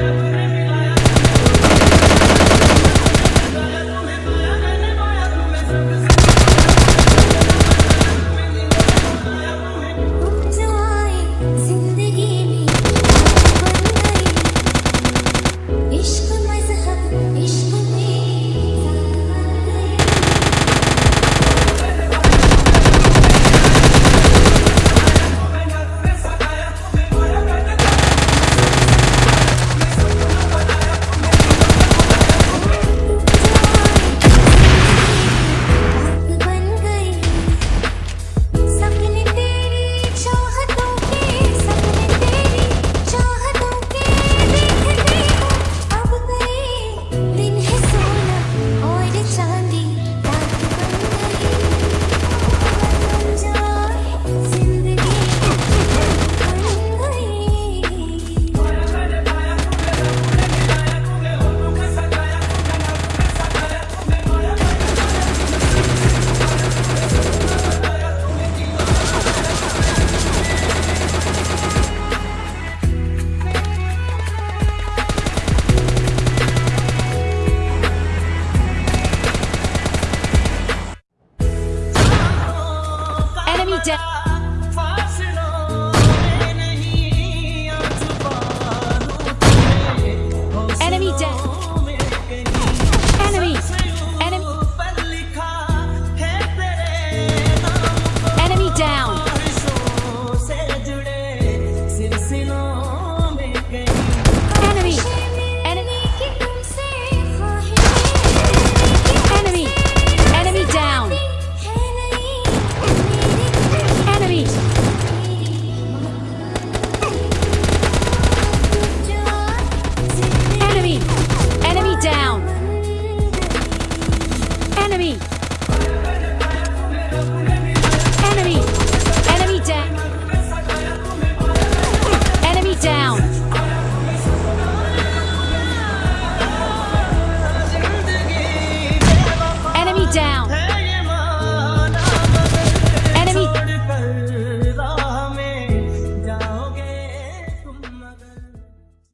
Amen. down. enemy!